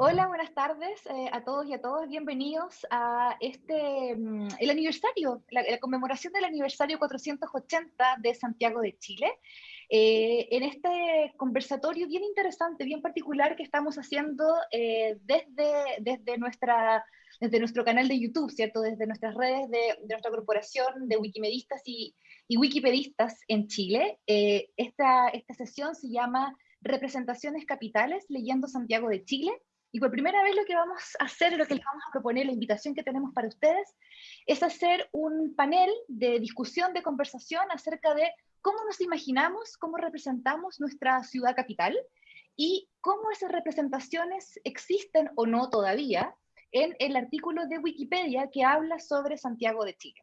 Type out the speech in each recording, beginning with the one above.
Hola, buenas tardes eh, a todos y a todas. Bienvenidos a este, mm, el aniversario, la, conmemoración del aniversario 480 de Santiago de Chile. Eh, en este conversatorio bien interesante, bien particular que estamos haciendo eh, desde, desde, nuestra, desde nuestro canal de YouTube, ¿cierto? Desde nuestras redes de, de nuestra corporación de wikimedistas y, y wikipedistas en Chile. esta, esta sesión se llama Representaciones Capitales, leyendo Santiago de Chile, y por primera vez lo que vamos a hacer, lo que les vamos a proponer, la invitación que tenemos para ustedes, es hacer un panel de discusión, de conversación acerca de cómo nos imaginamos, cómo representamos nuestra ciudad capital y cómo esas representaciones existen o no todavía en el artículo de Wikipedia que habla sobre Santiago de Chile.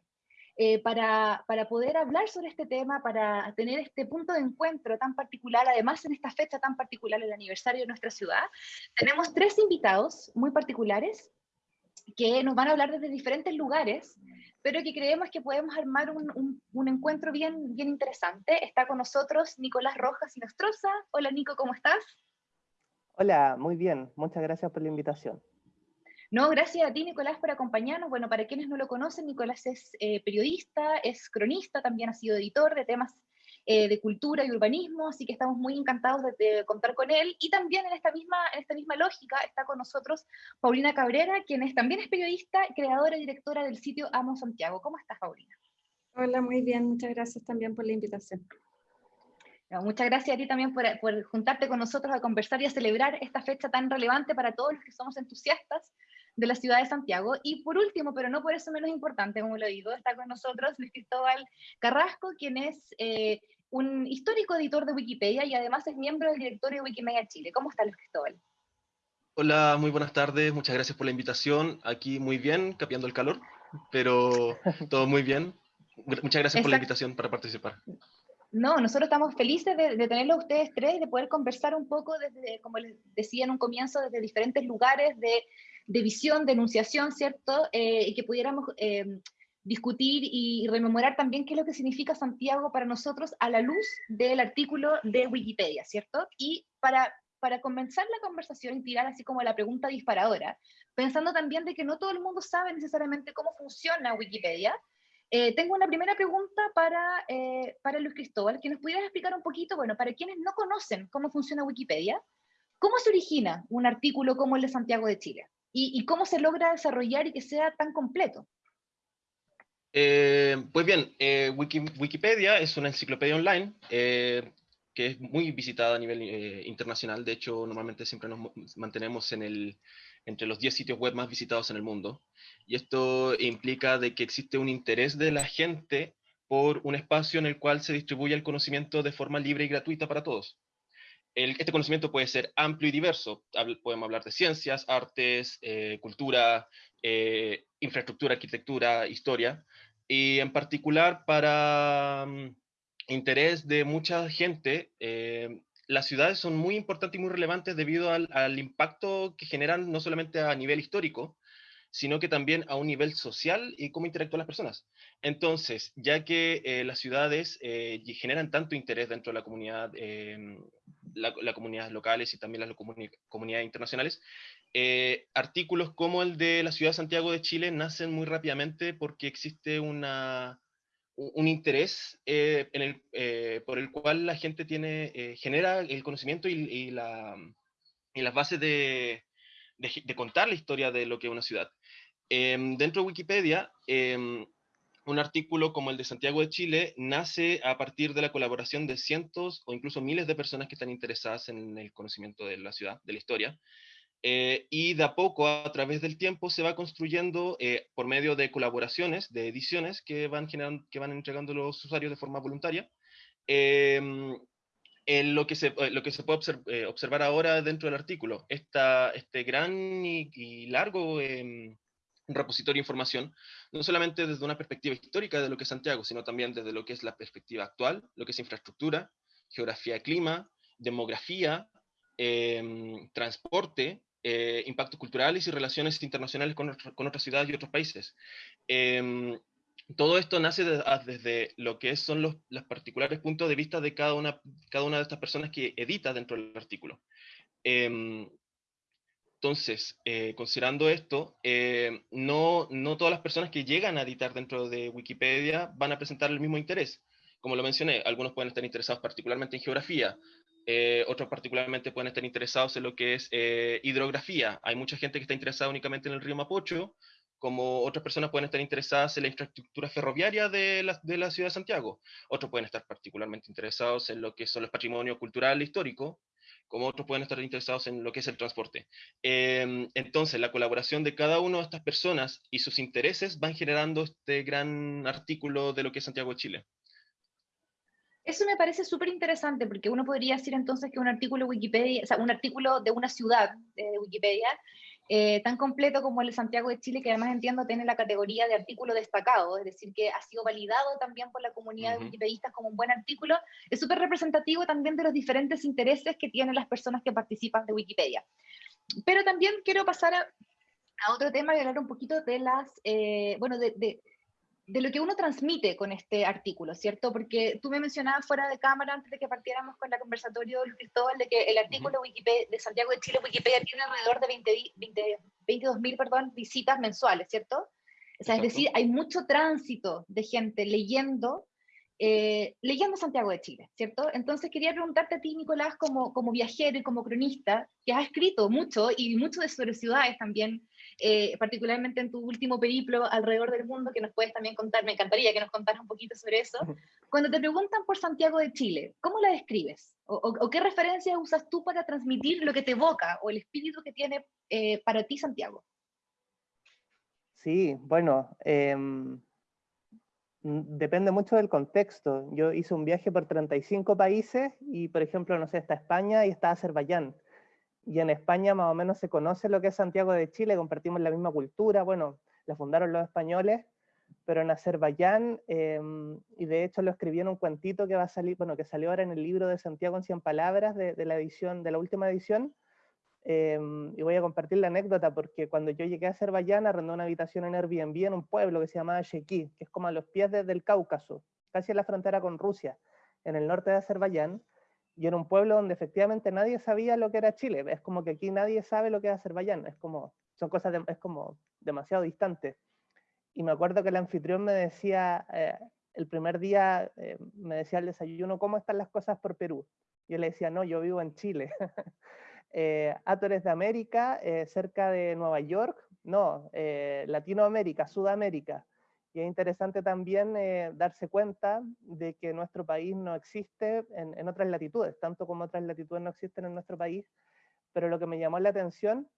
Eh, para, para, poder hablar sobre este tema, para tener este punto de encuentro tan particular, además en esta fecha tan particular, el aniversario de nuestra ciudad, tenemos tres invitados muy particulares que nos van a hablar desde diferentes lugares, pero que creemos que podemos armar un, un, encuentro bien, bien interesante. Está con nosotros Nicolás Rojas y Nostroza. Hola Nico, ¿cómo estás? Hola, muy bien. Muchas gracias por la invitación. No, gracias a ti, Nicolás, por acompañarnos. Bueno, para quienes no lo conocen, Nicolás es eh, periodista, es cronista, también ha sido editor de temas eh, de cultura y urbanismo, así que estamos muy encantados de, contar con él. Y también en esta, misma, en esta misma lógica está con nosotros Paulina Cabrera, quien es, también es periodista, creadora y directora del sitio Amo Santiago. ¿Cómo estás, Paulina? Hola, muy bien. Muchas gracias también por la invitación. muchas gracias a ti también por, por, juntarte con nosotros a conversar y a celebrar esta fecha tan relevante para todos los que somos entusiastas de la ciudad de Santiago. Y por último, pero no por eso menos importante, como lo digo, está con nosotros Luis Cristóbal Carrasco, quien es eh, un histórico editor de Wikipedia y además es miembro del directorio de Wikimedia Chile. ¿Cómo está Luis Cristóbal? Hola, muy buenas tardes, muchas gracias por la invitación. Aquí muy bien, capeando el calor, pero todo muy bien. Muchas gracias por la invitación para participar. No, nosotros estamos felices de, de tenerlo a ustedes tres, de poder conversar un poco desde, como les decía en un comienzo, desde diferentes lugares, de de visión, de enunciación, ¿cierto? Eh, y que pudiéramos eh, discutir y rememorar también qué es lo que significa Santiago para nosotros a la luz del artículo de Wikipedia, ¿cierto? Y para, para comenzar la conversación y tirar así como la pregunta disparadora, pensando también de que no todo el mundo sabe necesariamente cómo funciona Wikipedia, eh, tengo una primera pregunta para, para Luis Cristóbal, que nos pudieras explicar un poquito, bueno, para quienes no conocen cómo funciona Wikipedia, ¿cómo se origina un artículo como el de Santiago de Chile? Y, cómo se logra desarrollar y que sea tan completo. Eh, pues bien, eh, Wikipedia es una enciclopedia online eh, que es muy visitada a nivel internacional. De hecho, normalmente siempre nos mantenemos en el, entre los 10 sitios web más visitados en el mundo. Y esto implica de que existe un interés de la gente por un espacio en el cual se distribuye el conocimiento de forma libre y gratuita para todos este conocimiento puede ser amplio y diverso. podemos hablar de ciencias, artes, eh, cultura, eh, infraestructura, arquitectura, historia. Y en particular para mm, interés de mucha gente, eh, las ciudades son muy importantes y muy relevantes debido al, impacto que generan no solamente a nivel histórico, sino que también a un nivel social y cómo interactúan las personas. Entonces, ya que las ciudades generan tanto interés dentro de la comunidad em, las la comunidades locales y también las comunidades internacionales. Eh, artículos como el de la ciudad de Santiago de Chile nacen muy rápidamente porque existe una, un interés eh, eh, por el cual la gente tiene, genera el conocimiento y, la, y las bases de, de, contar la historia de lo que es una ciudad. Em, dentro de Wikipedia, em, un artículo como el de Santiago de Chile nace a partir de la colaboración de cientos o incluso miles de personas que están interesadas en el conocimiento de la ciudad, de la historia. Eh, y de a poco, a través del tiempo, se va construyendo eh, por medio de colaboraciones, de ediciones que van, generando, que van entregando los usuarios de forma voluntaria. Em, en lo, que se, eh, lo que se puede observar ahora dentro del artículo, esta, este gran y, largo em, repositorio de información, no solamente desde una perspectiva histórica de lo que es Santiago, sino también desde lo que es la perspectiva actual, lo que es infraestructura, geografía, clima, demografía, em, transporte, eh, impactos culturales y relaciones internacionales con, con, otras ciudades y otros países. Todo esto nace desde lo que son los, particulares puntos de vista de cada una, de estas personas que edita dentro del artículo. Em, Entonces, eh, considerando esto, eh, no, no todas las personas que llegan a editar dentro de Wikipedia van a presentar el mismo interés. Como lo mencioné, algunos pueden estar interesados particularmente en geografía, eh, otros particularmente pueden estar interesados en lo que es hidrografía. Hay mucha gente que está interesada únicamente en el río Mapocho, como otras personas pueden estar interesadas en la infraestructura ferroviaria de la, de la ciudad de Santiago. Otros pueden estar particularmente interesados en lo que son los patrimonios cultural e histórico, como otros pueden estar interesados en lo que es el transporte. Em, entonces, la colaboración de cada una de estas personas y sus intereses van generando este gran artículo de lo que es Santiago de Chile. Eso me parece súper interesante, porque uno podría decir entonces que un artículo Wikipedia, o sea, un artículo de una ciudad de Wikipedia eh, tan completo como el de Santiago de Chile, que además entiendo tiene la categoría de artículo destacado, es decir, que ha sido validado también por la comunidad de wikipedistas como un buen artículo, es súper representativo también de los diferentes intereses que tienen las personas que participan de Wikipedia. Pero también quiero pasar a, otro tema y hablar un poquito de las, eh, bueno, de, de lo que uno transmite con este artículo, ¿cierto? Porque tú me mencionabas fuera de cámara, antes de que partiéramos con la conversatorio, Cristóbal, de que el artículo Wikipedia, de Santiago de Chile, Wikipedia, tiene alrededor de 20, 22.000 perdón, visitas mensuales, ¿cierto? O sea, es decir, hay mucho tránsito de gente leyendo eh, leyendo Santiago de Chile, ¿cierto? Entonces quería preguntarte a ti, Nicolás, como, como viajero y como cronista, que has escrito mucho y mucho de sobre ciudades también, eh, particularmente en tu último periplo alrededor del mundo, que nos puedes también contar, me encantaría que nos contaras un poquito sobre eso. Cuando te preguntan por Santiago de Chile, ¿cómo la describes? ¿O, qué referencias usas tú para transmitir lo que te evoca o el espíritu que tiene eh, para ti Santiago? Sí, bueno, eh, Mm, depende mucho del contexto. Yo hice un viaje por 35 países y, por ejemplo, no sé, está España y está Azerbaiyán. Y en España más o menos se conoce lo que es Santiago de Chile, compartimos la misma cultura, bueno, la fundaron los españoles, pero en Azerbaiyán, em, y de hecho lo escribí en un cuentito que va a salir, bueno, que salió ahora en el libro de Santiago en 100 palabras de, la edición, de la última edición, Em, y voy a compartir la anécdota porque cuando yo llegué a Azerbaiyán arrendé una habitación en Airbnb en un pueblo que se llamaba Sheki, que es como a los pies del Cáucaso, casi en la frontera con Rusia, en el norte de Azerbaiyán, y en un pueblo donde efectivamente nadie sabía lo que era Chile. Es como que aquí nadie sabe lo que es Azerbaiyán, es como, son cosas, es como demasiado distante. Y me acuerdo que el anfitrión me decía, eh, el primer día eh, me decía al desayuno, ¿cómo están las cosas por Perú? Yo le decía, no, yo vivo en Chile. eh, de América, eh, cerca de Nueva York, no, eh, Latinoamérica, Sudamérica. Y es interesante también eh, darse cuenta de que nuestro país no existe en, en, otras latitudes, tanto como otras latitudes no existen en nuestro país, pero lo que me llamó la atención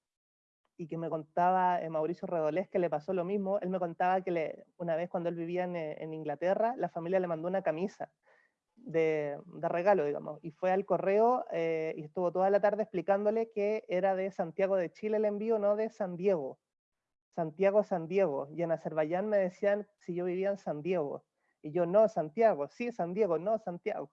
y que me contaba Mauricio Redolés que le pasó lo mismo, él me contaba que le, una vez cuando él vivía en, en Inglaterra, la familia le mandó una camisa de, regalo, digamos, y fue al correo eh, y estuvo toda la tarde explicándole que era de Santiago de Chile el envío, no de San Diego. Santiago, San Diego. Y en Azerbaiyán me decían si yo vivía en San Diego. Y yo, no, Santiago. Sí, San Diego, no, Santiago.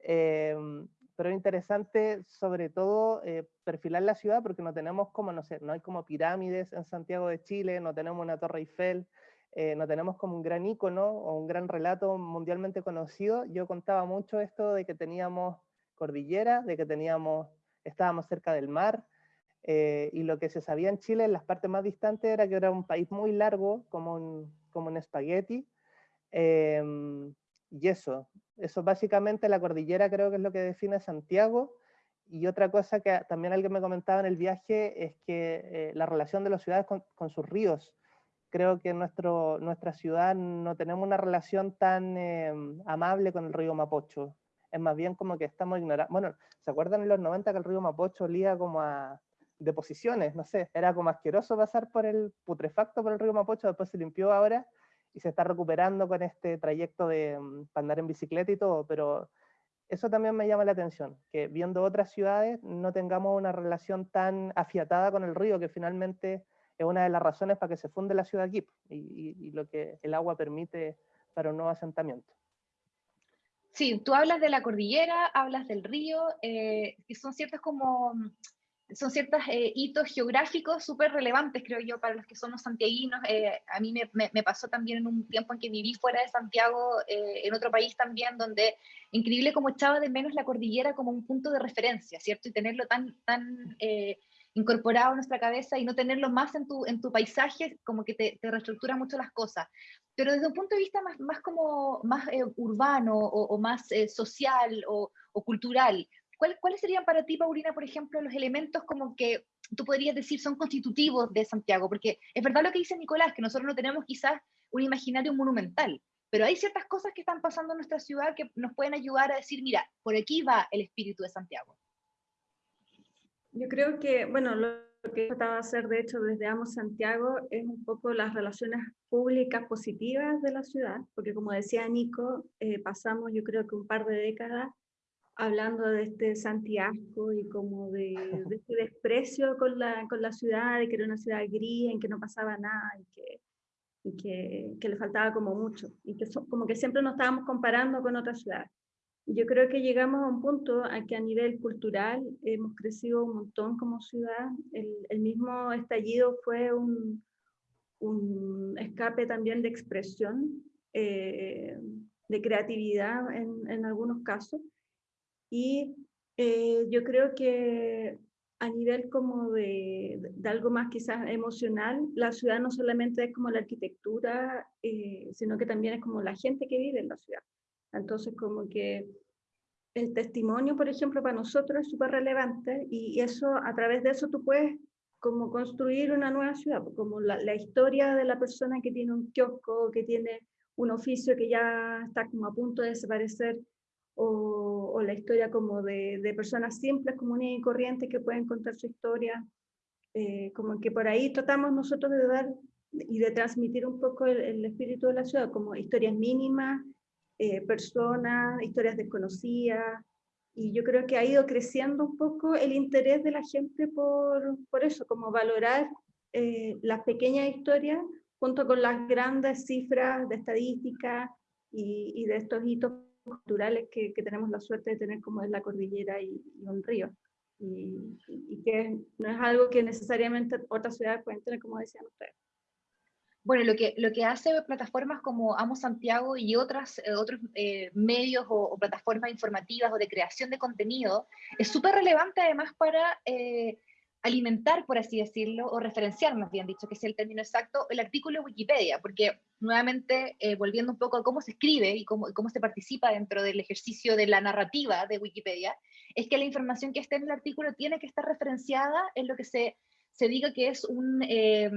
Em, pero es interesante, sobre todo, eh, perfilar la ciudad porque no tenemos como, no sé, no hay como pirámides en Santiago de Chile, no tenemos una Torre Eiffel, eh, no tenemos como un gran icono o un gran relato mundialmente conocido. Yo contaba mucho esto de que teníamos cordillera, de que teníamos, estábamos cerca del mar, eh, y lo que se sabía en Chile en las partes más distantes era que era un país muy largo, como un, como un espagueti, em, y eso, eso básicamente la cordillera creo que es lo que define Santiago, y otra cosa que también alguien me comentaba en el viaje es que eh, la relación de las ciudades con, con sus ríos, creo que en nuestro, nuestra ciudad no tenemos una relación tan em, amable con el río Mapocho. Es más bien como que estamos ignorando. Bueno, ¿se acuerdan en los 90 que el río Mapocho olía como a deposiciones? No sé, era como asqueroso pasar por el putrefacto por el río Mapocho, después se limpió ahora y se está recuperando con este trayecto de para andar en bicicleta y todo, pero eso también me llama la atención, que viendo otras ciudades no tengamos una relación tan afiatada con el río que finalmente es una de las razones para que se funde la ciudad aquí y, lo que el agua permite para un nuevo asentamiento. Sí, tú hablas de la cordillera, hablas del río, eh, que son ciertos como son ciertos eh, hitos geográficos súper relevantes, creo yo, para los que somos santiaguinos. Eh, a mí me, me, pasó también en un tiempo en que viví fuera de Santiago, en otro país también, donde increíble como echaba de menos la cordillera como un punto de referencia, ¿cierto? Y tenerlo tan, tan incorporado en nuestra cabeza y no tenerlo más en tu, en tu paisaje, como que te, te reestructura mucho las cosas. Pero desde un punto de vista más, más como, más eh, urbano o, más eh, social o, o cultural, ¿cuáles serían para ti, Paulina, por ejemplo, los elementos como que tú podrías decir son constitutivos de Santiago? Porque es verdad lo que dice Nicolás, que nosotros no tenemos quizás un imaginario monumental, pero hay ciertas cosas que están pasando en nuestra ciudad que nos pueden ayudar a decir, mira, por aquí va el espíritu de Santiago. Yo creo que, bueno, lo que he tratado de hacer, de hecho, desde Amos Santiago, es un poco las relaciones públicas positivas de la ciudad, porque como decía Nico, eh, pasamos yo creo que un par de décadas hablando de este Santiago y como de, este desprecio con la, con la ciudad, de que era una ciudad gris, en que no pasaba nada y que, y que, que le faltaba como mucho, y que como que siempre nos estábamos comparando con otras ciudades. Yo creo que llegamos a un punto a que a nivel cultural hemos crecido un montón como ciudad. El, el mismo estallido fue un, un, escape también de expresión, eh, de creatividad en, en algunos casos. Y eh, yo creo que a nivel como de, de, algo más quizás emocional, la ciudad no solamente es como la arquitectura, eh, sino que también es como la gente que vive en la ciudad. Entonces como que el testimonio, por ejemplo, para nosotros es súper relevante y eso, a través de eso tú puedes como construir una nueva ciudad, como la, la historia de la persona que tiene un kiosco, que tiene un oficio que ya está como a punto de desaparecer, o, o la historia como de, de, personas simples, comunes y corrientes que pueden contar su historia, eh, como que por ahí tratamos nosotros de dar y de transmitir un poco el, el espíritu de la ciudad, como historias mínimas, eh, personas, historias desconocidas, y yo creo que ha ido creciendo un poco el interés de la gente por, por eso, como valorar eh, las pequeñas historias junto con las grandes cifras de estadística y, y de estos hitos culturales que, que, tenemos la suerte de tener como es la cordillera y, y un río. Y, y, que no es algo que necesariamente otras ciudades pueden tener, como decían ustedes. Bueno, lo que, lo que hace plataformas como Amo Santiago y otras, eh, otros eh, medios o, o, plataformas informativas o de creación de contenido es súper relevante además para eh, alimentar, por así decirlo, o referenciar, más bien dicho, que es el término exacto, el artículo de Wikipedia, porque nuevamente, eh, volviendo un poco a cómo se escribe y cómo, cómo, se participa dentro del ejercicio de la narrativa de Wikipedia, es que la información que esté en el artículo tiene que estar referenciada en lo que se, se diga que es. Eh,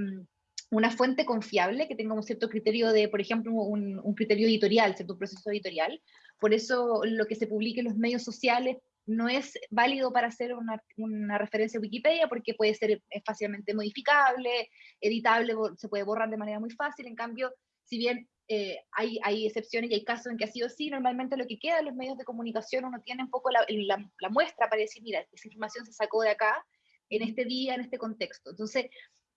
una fuente confiable que tenga un cierto criterio de, por ejemplo, un, criterio editorial, cierto proceso editorial. Por eso lo que se publique en los medios sociales no es válido para hacer una, una, referencia Wikipedia porque puede ser fácilmente modificable, editable, se puede borrar de manera muy fácil. En cambio, si bien eh, hay, hay, excepciones y hay casos en que ha sido así, normalmente lo que queda en los medios de comunicación uno tiene un poco la, la, la muestra para decir, mira, esa información se sacó de acá, en este día, en este contexto. Entonces,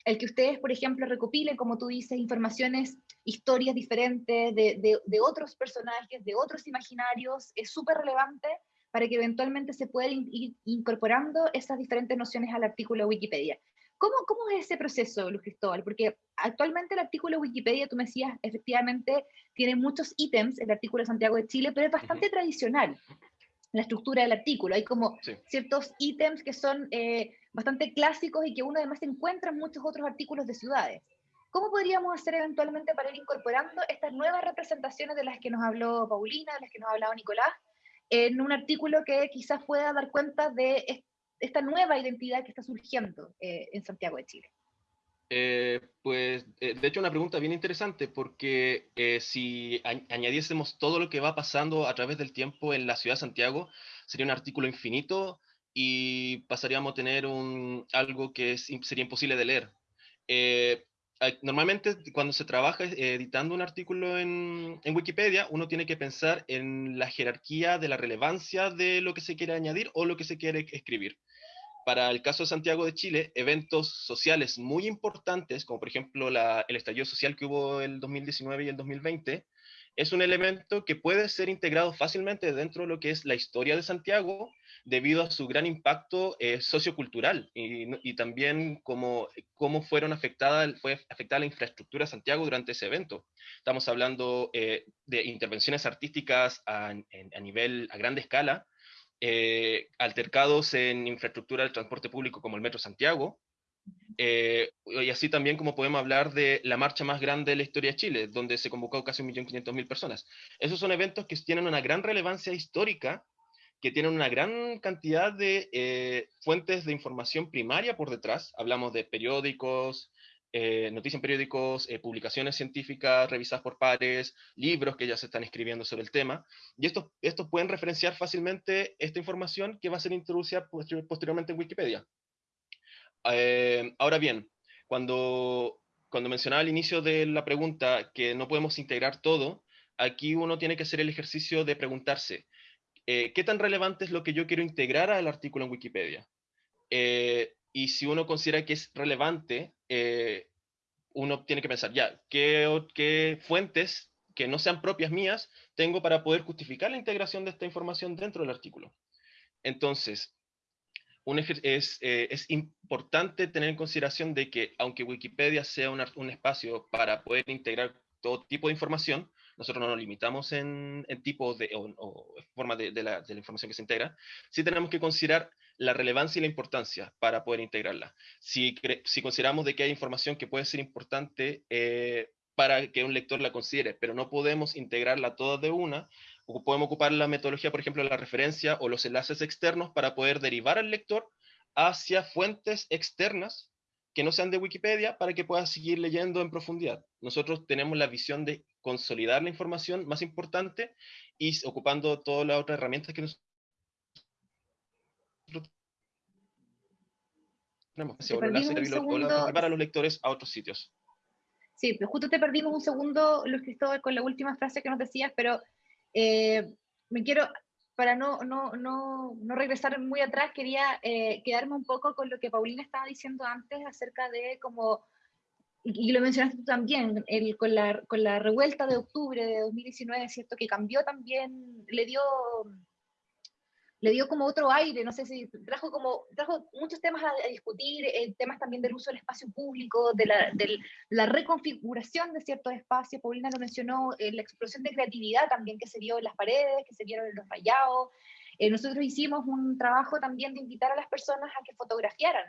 el que ustedes, por ejemplo, recopilen, como tú dices, informaciones, historias diferentes de, de, de otros personajes, de otros imaginarios, es súper relevante para que eventualmente se puedan ir incorporando esas diferentes nociones al artículo de Wikipedia. ¿Cómo, ¿Cómo es ese proceso, Luz Cristóbal? Porque actualmente el artículo de Wikipedia, tú me decías, efectivamente tiene muchos ítems, el artículo de Santiago de Chile, pero es bastante uh -huh. tradicional la estructura del artículo. Hay como sí. ciertos ítems que son eh, bastante clásicos y que uno además encuentra en muchos otros artículos de ciudades. ¿Cómo podríamos hacer eventualmente para ir incorporando estas nuevas representaciones de las que nos habló Paulina, de las que nos ha hablado Nicolás, en un artículo que quizás pueda dar cuenta de esta nueva identidad que está surgiendo eh, en Santiago de Chile? Eh, pues, eh, de hecho, una pregunta bien interesante, porque si añadiésemos todo lo que va pasando a través del tiempo en la ciudad de Santiago, sería un artículo infinito y pasaríamos a tener un, algo que sería imposible de leer. Eh, normalmente, cuando se trabaja editando un artículo en, Wikipedia, uno tiene que pensar en la jerarquía de la relevancia de lo que se quiere añadir o lo que se quiere escribir. Para el caso de Santiago de Chile, eventos sociales muy importantes, como por ejemplo el estallido social que hubo el 2019 y el 2020, es un elemento que puede ser integrado fácilmente dentro de lo que es la historia de Santiago, debido a su gran impacto eh, sociocultural y, también cómo, cómo fueron afectada, fue afectada la infraestructura de Santiago durante ese evento. Estamos hablando eh, de intervenciones artísticas a, a, nivel, a grande escala, eh, altercados en infraestructura del transporte público como el Metro Santiago, eh, y así también como podemos hablar de la marcha más grande de la historia de Chile, donde se convocó casi 1.500.000 personas. Esos son eventos que tienen una gran relevancia histórica, que tienen una gran cantidad de eh, fuentes de información primaria por detrás. Hablamos de periódicos, eh, noticias en periódicos, publicaciones científicas revisadas por pares, libros que ya se están escribiendo sobre el tema, y estos, estos pueden referenciar fácilmente esta información que va a ser introducida posteriormente en Wikipedia. Eh, ahora bien, cuando, cuando mencionaba al inicio de la pregunta que no podemos integrar todo, aquí uno tiene que hacer el ejercicio de preguntarse, eh, ¿qué tan relevante es lo que yo quiero integrar al artículo en Wikipedia? Eh, y si uno considera que es relevante, uno tiene que pensar, ya, ¿qué, ¿qué fuentes que no sean propias mías tengo para poder justificar la integración de esta información dentro del artículo? Entonces, es, eh, es, importante tener en consideración de que aunque Wikipedia sea un espacio para poder integrar todo tipo de información, nosotros no nos limitamos en, en tipo de, o, forma de, de, la, de, la, información que se integra, sí tenemos que considerar la relevancia y la importancia para poder integrarla. Si, si consideramos de que hay información que puede ser importante eh, para que un lector la considere, pero no podemos integrarla toda de una, podemos ocupar la metodología, por ejemplo, la referencia o los enlaces externos para poder derivar al lector hacia fuentes externas que no sean de Wikipedia para que pueda seguir leyendo en profundidad. Nosotros tenemos la visión de consolidar la información más importante y ocupando todas las otras herramientas que nos tenemos para los lectores a otros sitios. Sí, pero justo te perdimos un segundo, Luis Cristóbal, con la última frase que nos decías, pero eh, me quiero, para no, no, no, no, regresar muy atrás, quería eh, quedarme un poco con lo que Paulina estaba diciendo antes acerca de cómo, y, lo mencionaste tú también, el, con, la, con la revuelta de octubre de 2019, ¿cierto? Que cambió también, le dio le dio como otro aire, no sé si trajo como, trajo muchos temas a, discutir, eh, temas también del uso del espacio público, de la, de la reconfiguración de ciertos espacios, Paulina lo mencionó, eh, la explosión de creatividad también que se vio en las paredes, que se vieron en los rayados. Eh, nosotros hicimos un trabajo también de invitar a las personas a que fotografiaran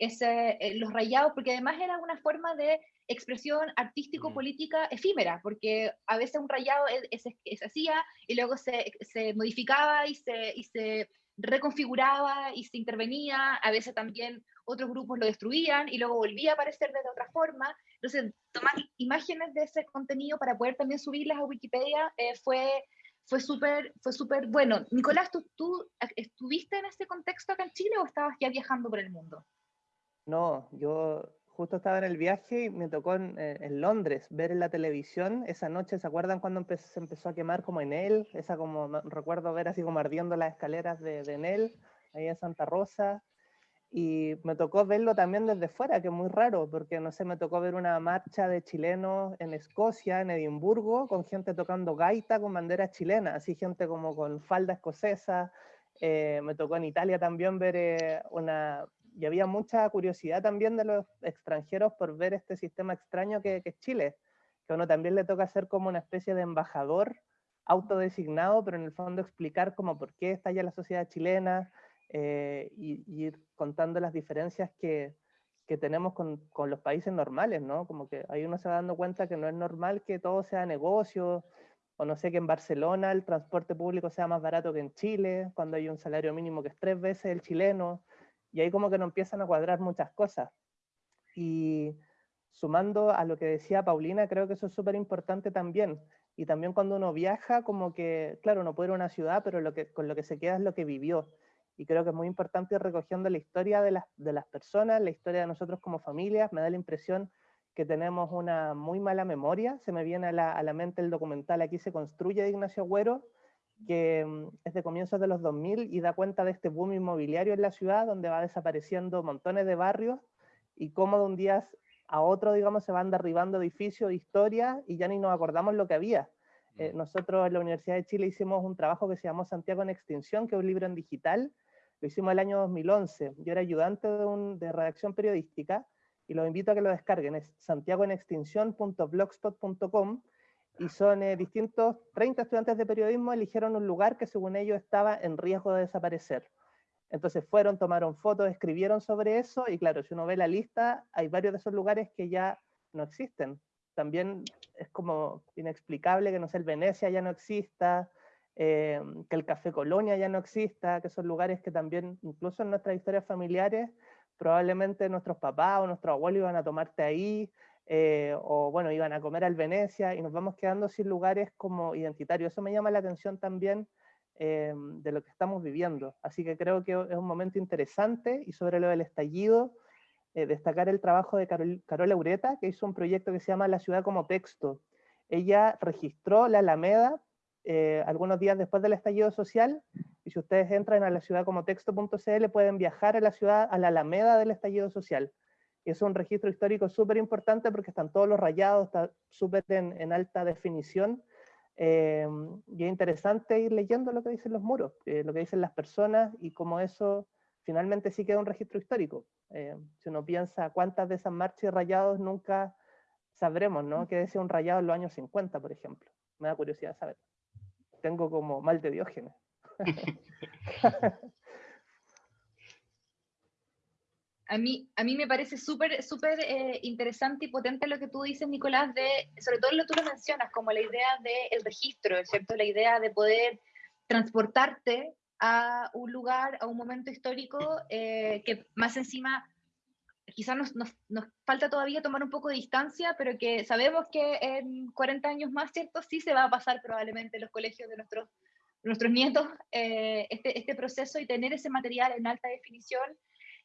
ese, los rayados, porque además era una forma de expresión artístico-política efímera, porque a veces un rayado se hacía y luego se, se modificaba y se, y se reconfiguraba y se intervenía, a veces también otros grupos lo destruían y luego volvía a aparecer de otra forma. Entonces, tomar imágenes de ese contenido para poder también subirlas a Wikipedia eh, fue, fue súper fue súper bueno. Nicolás, ¿tú, ¿tú estuviste en ese contexto acá en Chile o estabas ya viajando por el mundo? No, yo justo estaba en el viaje y me tocó en, eh, Londres ver en la televisión esa noche, ¿se acuerdan cuando se empezó a quemar como en él? Esa como, recuerdo ver así como ardiendo las escaleras de, de Enel, ahí en Santa Rosa. Y me tocó verlo también desde fuera, que es muy raro, porque no sé, me tocó ver una marcha de chilenos en Escocia, en Edimburgo, con gente tocando gaita con banderas chilenas, así gente como con falda escocesa. Eh, me tocó en Italia también ver eh, una, y había mucha curiosidad también de los extranjeros por ver este sistema extraño que, es Chile, que uno también le toca ser como una especie de embajador autodesignado, pero en el fondo explicar como por qué está ya la sociedad chilena eh, y, ir contando las diferencias que, que tenemos con, con, los países normales, ¿no? Como que ahí uno se va dando cuenta que no es normal que todo sea negocio, o no sé, que en Barcelona el transporte público sea más barato que en Chile, cuando hay un salario mínimo que es tres veces el chileno, y ahí como que no empiezan a cuadrar muchas cosas. Y sumando a lo que decía Paulina, creo que eso es súper importante también. Y también cuando uno viaja, como que, claro, uno puede ir a una ciudad, pero lo que, con lo que se queda es lo que vivió. Y creo que es muy importante ir recogiendo la historia de las, de las personas, la historia de nosotros como familias. Me da la impresión que tenemos una muy mala memoria. Se me viene a la, a la mente el documental Aquí se construye de Ignacio Agüero, que mm, es de comienzos de los 2000 y da cuenta de este boom inmobiliario en la ciudad, donde va desapareciendo montones de barrios y cómo de un día a otro, digamos, se van derribando edificios, historias y ya ni nos acordamos lo que había. Eh, mm. nosotros en la Universidad de Chile hicimos un trabajo que se llamó Santiago en Extinción, que es un libro en digital, lo hicimos el año 2011. Yo era ayudante de, un, de redacción periodística y los invito a que lo descarguen, es santiagoenextinción.blogspot.com y son eh, distintos, 30 estudiantes de periodismo eligieron un lugar que según ellos estaba en riesgo de desaparecer. Entonces fueron, tomaron fotos, escribieron sobre eso, y claro, si uno ve la lista, hay varios de esos lugares que ya no existen. También es como inexplicable que, no sé, el Venecia ya no exista, eh, que el Café Colonia ya no exista, que son lugares que también, incluso en nuestras historias familiares, probablemente nuestros papás o nuestros abuelos iban a tomarte ahí, eh, o bueno, iban a comer al Venecia, y nos vamos quedando sin lugares como identitarios. Eso me llama la atención también eh, de lo que estamos viviendo. Así que creo que es un momento interesante, y sobre lo del estallido, eh, destacar el trabajo de Carol, Carola Ureta, que hizo un proyecto que se llama La ciudad como texto. Ella registró la Alameda algunos días después del estallido social, y si ustedes entran a la ciudad como texto.cl pueden viajar a la ciudad, a la Alameda del estallido social es un registro histórico súper importante porque están todos los rayados, está súper en, alta definición. Eh, y es interesante ir leyendo lo que dicen los muros, eh, lo que dicen las personas y cómo eso finalmente sí queda un registro histórico. Eh, si uno piensa cuántas de esas marchas y rayados nunca sabremos, ¿no? ¿Qué decía un rayado en los años 50, por ejemplo? Me da curiosidad saber. Tengo como mal de Diógenes. a mí, a mí me parece súper súper eh, interesante y potente lo que tú dices, Nicolás, de, sobre todo lo que tú lo mencionas, como la idea del registro, ¿cierto? La idea de poder transportarte a un lugar, a un momento histórico, eh, que más encima quizás nos, nos, nos, falta todavía tomar un poco de distancia, pero que sabemos que en 40 años más, ¿cierto? Sí se va a pasar probablemente en los colegios de nuestros, nuestros nietos eh, este, este proceso y tener ese material en alta definición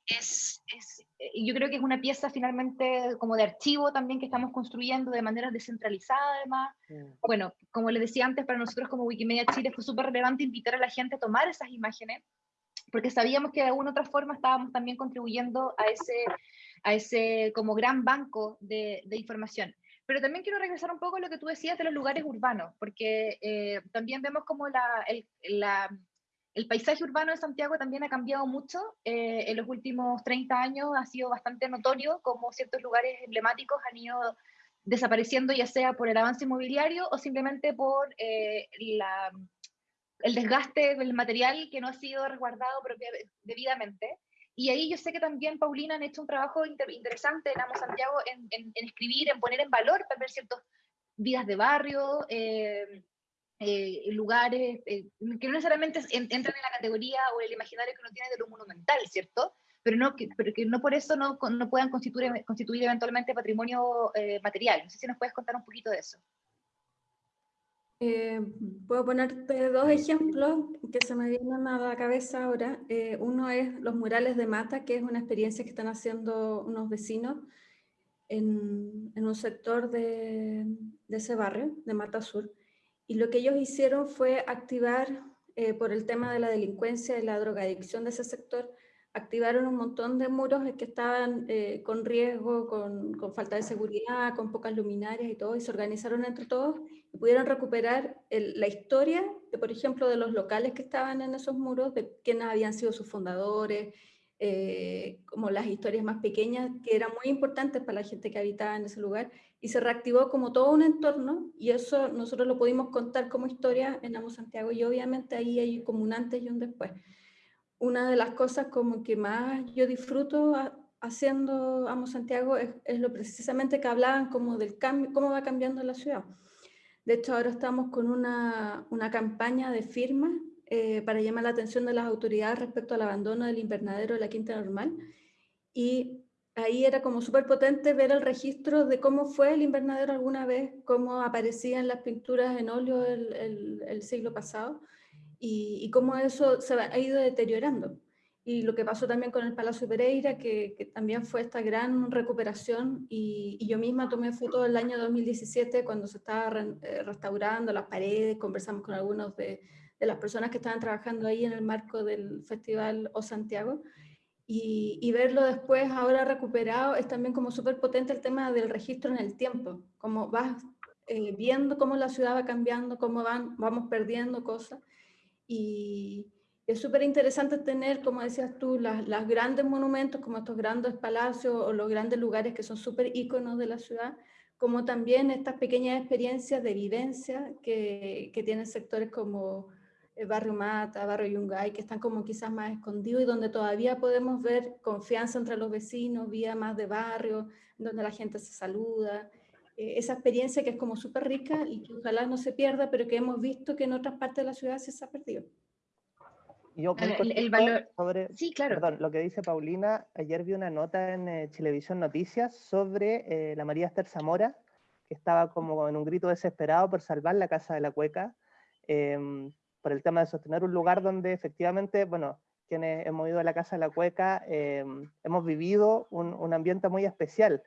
es, es, eh, yo creo que es una pieza finalmente como de archivo también que estamos construyendo de manera descentralizada además. Mm. Bueno, como les decía antes, para nosotros como Wikimedia Chile fue súper relevante invitar a la gente a tomar esas imágenes, porque sabíamos que de alguna otra forma estábamos también contribuyendo a ese, a ese como gran banco de, de información. Pero también quiero regresar un poco a lo que tú decías de los lugares urbanos, porque eh, también vemos como la, el, la el paisaje urbano de Santiago también ha cambiado mucho. Eh, en los últimos 30 años ha sido bastante notorio cómo ciertos lugares emblemáticos han ido desapareciendo, ya sea por el avance inmobiliario o simplemente por eh, el desgaste del material que no ha sido resguardado debidamente. Y ahí yo sé que también Paulina han hecho un trabajo interesante en Amo Santiago en, escribir, en poner en valor también ciertas vidas de barrio, eh, eh, lugares eh, que no necesariamente entran en la categoría o el imaginario que uno tiene de lo monumental, ¿cierto? Pero, no, que, pero que no por eso no, no puedan constituir, constituir eventualmente patrimonio eh, material. No sé si nos puedes contar un poquito de eso. puedo ponerte dos ejemplos que se me vienen a la cabeza ahora. uno es los murales de Mata, que es una experiencia que están haciendo unos vecinos en, en un sector de, de, ese barrio, de Mata Sur. Y lo que ellos hicieron fue activar, eh, por el tema de la delincuencia y la drogadicción de ese sector, activaron un montón de muros que estaban eh, con riesgo, con, con, falta de seguridad, con pocas luminarias y todo, y se organizaron entre todos y pudieron recuperar la historia, de, por ejemplo, de los locales que estaban en esos muros, de quiénes habían sido sus fundadores, eh, como las historias más pequeñas, que eran muy importantes para la gente que habitaba en ese lugar, y se reactivó como todo un entorno, y eso nosotros lo pudimos contar como historia en Amo Santiago, y obviamente ahí hay como un antes y un después. Una de las cosas como que más yo disfruto haciendo Amo Santiago es, es, lo precisamente que hablaban como del cambio, cómo va cambiando la ciudad. De hecho, ahora estamos con una, una campaña de firmas eh, para llamar la atención de las autoridades respecto al abandono del invernadero de la Quinta Normal. Y ahí era como súper potente ver el registro de cómo fue el invernadero alguna vez, cómo aparecían las pinturas en óleo el, siglo pasado y, cómo eso se ha ido deteriorando. Y lo que pasó también con el Palacio Pereira, que, que también fue esta gran recuperación. Y, y, yo misma tomé fotos el año 2017 cuando se estaba eh, restaurando las paredes, conversamos con algunos de, de las personas que estaban trabajando ahí en el marco del Festival O Santiago. Y, y verlo después, ahora recuperado, es también como súper potente el tema del registro en el tiempo, como vas eh, viendo cómo la ciudad va cambiando, cómo van, vamos perdiendo cosas. Y es súper interesante tener, como decías tú, las, las, grandes monumentos como estos grandes palacios o los grandes lugares que son súper íconos de la ciudad, como también estas pequeñas experiencias de vivencia que, que tienen sectores como barrio Mata, barrio Yungay, que están como quizás más escondidos y donde todavía podemos ver confianza entre los vecinos, vía más de barrio, donde la gente se saluda. Eh, esa experiencia que es como súper rica y que ojalá no se pierda, pero que hemos visto que en otras partes de la ciudad se ha perdido. Yo el, valor... sobre, sí, claro. Perdón, lo que dice Paulina, ayer vi una nota en eh, Televisión Noticias sobre eh, la María Esther Zamora, que estaba como en un grito desesperado por salvar la Casa de la Cueca, em, por el tema de sostener un lugar donde efectivamente, bueno, quienes hemos ido a la Casa de la Cueca, em, hemos vivido un, un, ambiente muy especial,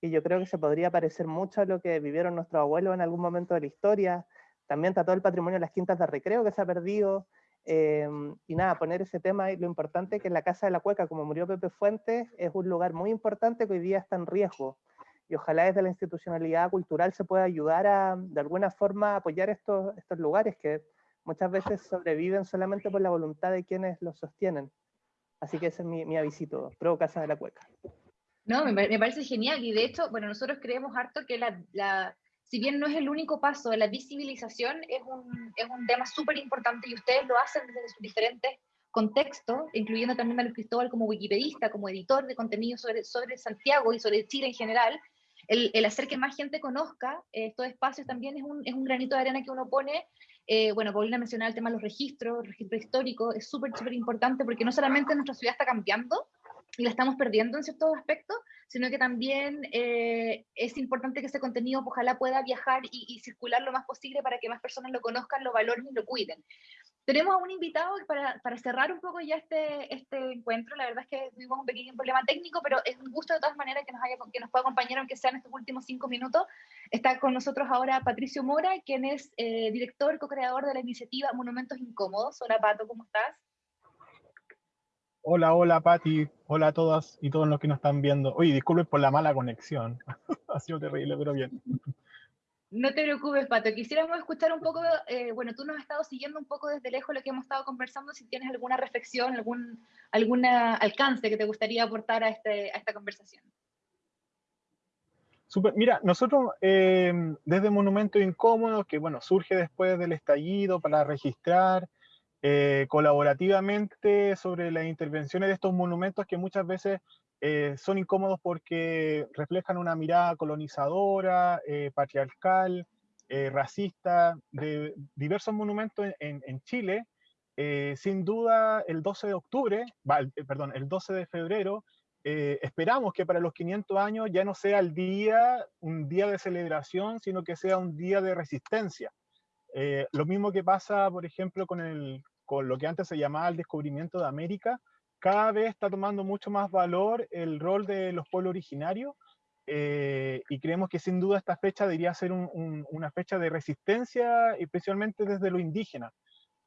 y yo creo que se podría parecer mucho a lo que vivieron nuestros abuelos en algún momento de la historia, también está todo el patrimonio de las quintas de recreo que se ha perdido, Em, y nada, poner ese tema y lo importante que en la Casa de la Cueca, como murió Pepe Fuentes, es un lugar muy importante que hoy día está en riesgo. Y ojalá desde la institucionalidad cultural se pueda ayudar a, de alguna forma, apoyar estos, estos lugares que muchas veces sobreviven solamente por la voluntad de quienes los sostienen. Así que ese es mi, mi avisito, pro Casa de la Cueca. No, me, me, parece genial. Y de hecho, bueno, nosotros creemos harto que la, la si bien no es el único paso, la visibilización es un, es un tema súper importante y ustedes lo hacen desde sus diferentes contextos, incluyendo también a Luis Cristóbal como wikipedista, como editor de contenido sobre, sobre Santiago y sobre Chile en general, el, el hacer que más gente conozca estos espacios también es un, es un, granito de arena que uno pone. Eh, bueno, Paulina mencionaba el tema de los registros, el registro histórico, es súper, súper importante porque no solamente nuestra ciudad está cambiando, y la estamos perdiendo en ciertos aspectos, sino que también eh, es importante que ese contenido ojalá pueda viajar y, circular lo más posible para que más personas lo conozcan, lo valoren y lo cuiden. Tenemos a un invitado para, para, cerrar un poco ya este, este encuentro, la verdad es que tuvimos un pequeño problema técnico, pero es un gusto de todas maneras que nos, haya, que nos pueda acompañar, aunque sea en estos últimos cinco minutos. Está con nosotros ahora Patricio Mora, quien es eh, director, co-creador de la iniciativa Monumentos Incómodos. Hola Pato, ¿cómo estás? Hola, hola Pati, hola a todas y todos los que nos están viendo. Oye, disculpen por la mala conexión, ha sido terrible, pero bien. No te preocupes, Pato. Quisiéramos escuchar un poco, eh, bueno, tú nos has estado siguiendo un poco desde lejos lo que hemos estado conversando, si tienes alguna reflexión, algún alguna alcance que te gustaría aportar a, este, a esta conversación. Super. Mira, nosotros eh, desde Monumento Incómodo, que bueno, surge después del estallido para registrar eh, colaborativamente sobre las intervenciones de estos monumentos que muchas veces eh, son incómodos porque reflejan una mirada colonizadora, eh, patriarcal, racista, de diversos monumentos en, en Chile. sin duda, el 12 de octubre, perdón, el 12 de febrero, esperamos que para los 500 años ya no sea el día, un día de celebración, sino que sea un día de resistencia. lo mismo que pasa, por ejemplo, con el, con lo que antes se llamaba el descubrimiento de América, cada vez está tomando mucho más valor el rol de los pueblos originarios eh, y creemos que sin duda esta fecha debería ser una fecha de resistencia, especialmente desde lo indígena,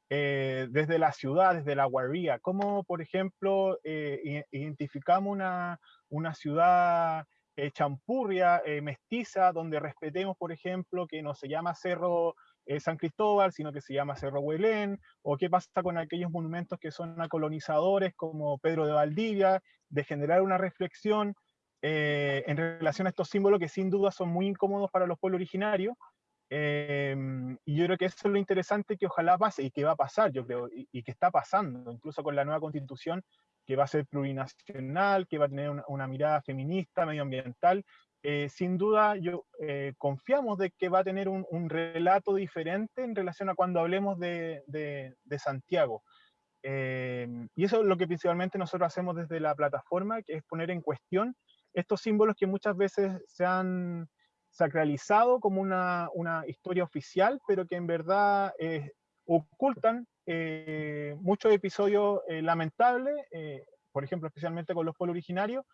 eh, desde la ciudad, desde la guarría, como por ejemplo eh, identificamos una, una ciudad champurria, mestiza, donde respetemos, por ejemplo, que no se llama Cerro eh, San Cristóbal, sino que se llama Cerro Huelén, o qué pasa con aquellos monumentos que son a colonizadores como Pedro de Valdivia, de generar una reflexión eh, en relación a estos símbolos que sin duda son muy incómodos para los pueblos originarios. Em, y yo creo que eso es lo interesante que ojalá pase y que va a pasar, yo creo, y, que está pasando, incluso con la nueva constitución, que va a ser plurinacional, que va a tener una mirada feminista, medioambiental, eh, sin duda yo, eh, confiamos de que va a tener un, relato diferente en relación a cuando hablemos de, Santiago. Eh, y eso es lo que principalmente nosotros hacemos desde la plataforma, que es poner en cuestión estos símbolos que muchas veces se han sacralizado como una, historia oficial, pero que en verdad ocultan muchos episodios lamentables, por ejemplo, especialmente con los pueblos originarios,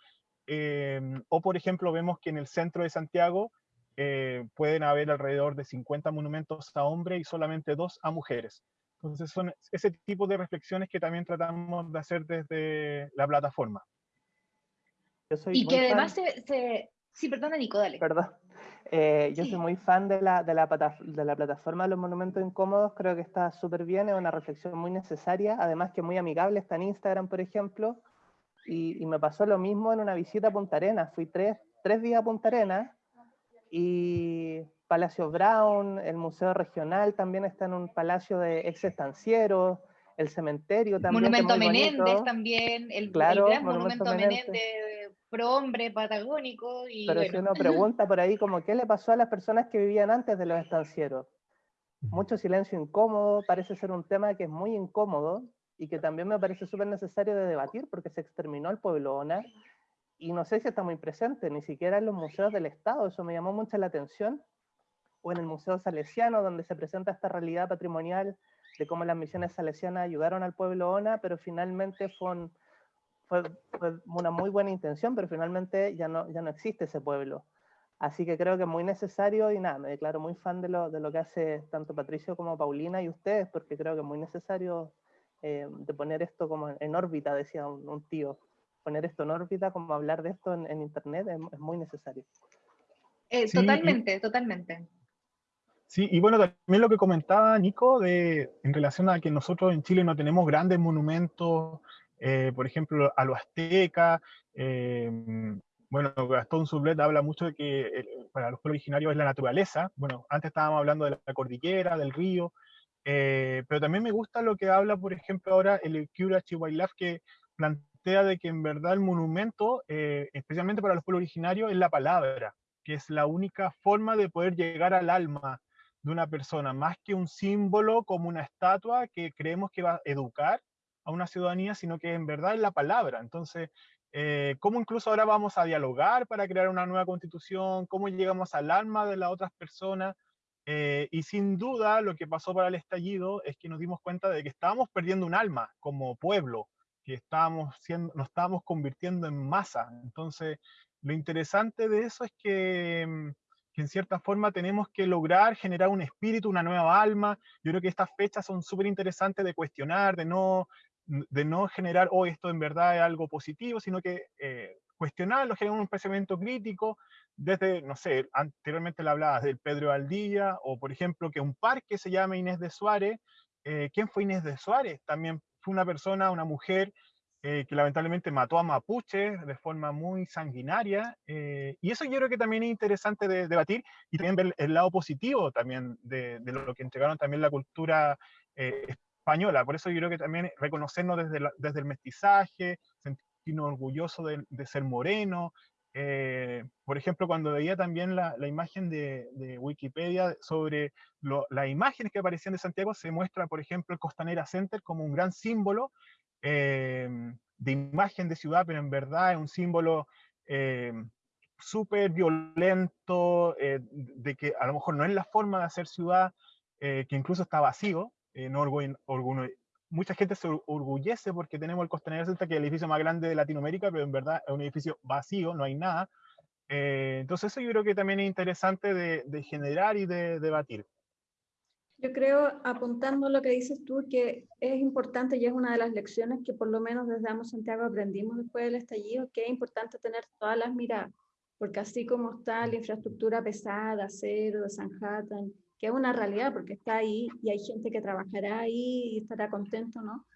Em, o, por ejemplo, vemos que en el centro de Santiago eh, pueden haber alrededor de 50 monumentos a hombres y solamente dos a mujeres. Entonces, son ese tipo de reflexiones que también tratamos de hacer desde la plataforma. y que además se, Sí, perdona, Nico, dale. Perdón. Eh, yo soy muy fan de la, de, la, de la plataforma de los monumentos incómodos, creo que está súper bien, es una reflexión muy necesaria, además que muy amigable, está en Instagram, por ejemplo, y, me pasó lo mismo en una visita a Punta Arenas. Fui tres, tres días a Punta Arenas Y Palacio Brown, el Museo Regional también está en un palacio de ex estancieros, el cementerio también. Monumento Menéndez también, el, claro, gran Monumento, Menéndez, pro hombre patagónico. Y Pero si uno pregunta por ahí como qué le pasó a las personas que vivían antes de los estancieros. Mucho silencio incómodo, parece ser un tema que es muy incómodo y que también me parece súper necesario de debatir porque se exterminó al pueblo ONA y no sé si está muy presente, ni siquiera en los museos del Estado, eso me llamó mucho la atención, o en el Museo Salesiano, donde se presenta esta realidad patrimonial de cómo las misiones salesianas ayudaron al pueblo ONA, pero finalmente fue, fue, una muy buena intención, pero finalmente ya no, ya no existe ese pueblo. Así que creo que es muy necesario y nada, me declaro muy fan de lo, de lo que hace tanto Patricio como Paulina y ustedes, porque creo que es muy necesario eh, de poner esto como en órbita, decía un, tío, poner esto en órbita, como hablar de esto en, Internet, es, muy necesario. Eh, totalmente, totalmente. Sí, y bueno, también lo que comentaba Nico de, en relación a que nosotros en Chile no tenemos grandes monumentos, eh, por ejemplo, a lo azteca, eh, bueno, Gastón Sublet habla mucho de que eh, para los pueblos originarios es la naturaleza, bueno, antes estábamos hablando de la cordillera, del río, pero también me gusta lo que habla, por ejemplo, ahora el Curachi Wildlife, que plantea de que en verdad el monumento, especialmente para los pueblos originarios, es la palabra, que es la única forma de poder llegar al alma de una persona, más que un símbolo como una estatua que creemos que va a educar a una ciudadanía, sino que en verdad es la palabra. Entonces, eh, ¿cómo incluso ahora vamos a dialogar para crear una nueva constitución? ¿Cómo llegamos al alma de las otras personas? Eh, y sin duda lo que pasó para el estallido es que nos dimos cuenta de que estábamos perdiendo un alma como pueblo, que estábamos siendo, nos estábamos convirtiendo en masa. Entonces, lo interesante de eso es que mm, en cierta forma tenemos que lograr generar un espíritu, una nueva alma. Yo creo que estas fechas son súper interesantes de cuestionar, de no, de no generar, oh, esto en verdad es algo positivo, sino que eh, cuestionarlo, generar un pensamiento crítico, desde, no sé, anteriormente le hablabas del Pedro Aldilla, o por ejemplo que un parque se llama Inés de Suárez. Eh, ¿Quién fue Inés de Suárez? También fue una persona, una mujer eh, que lamentablemente mató a Mapuche de forma muy sanguinaria. Eh, y eso yo creo que también es interesante de, debatir y también ver el lado positivo también de, lo que entregaron también la cultura eh, española. Por eso yo creo que también reconocernos desde, desde el mestizaje, sentirnos orgullosos de, ser moreno. por ejemplo, cuando veía también la, imagen de, Wikipedia sobre las imágenes que aparecían de Santiago, se muestra, por ejemplo, el Costanera Center como un gran símbolo Em, de imagen de ciudad, pero en verdad es un símbolo em, súper violento, eh, de que a lo mejor no es la forma de hacer ciudad, eh, que incluso está vacío. Eh, no mucha gente se orgullece porque tenemos el Costanera Center, que es el edificio más grande de Latinoamérica, pero en verdad es un edificio vacío, no hay nada. entonces eso yo creo que también es interesante de, de generar y de debatir. Yo creo, apuntando lo que dices tú, que es importante y es una de las lecciones que por lo menos desde Amos Santiago aprendimos después del estallido, que es importante tener todas las miradas, porque así como está la infraestructura pesada, acero, Sanhattan, que es una realidad porque está ahí y hay gente que trabajará ahí y estará contento, ¿no?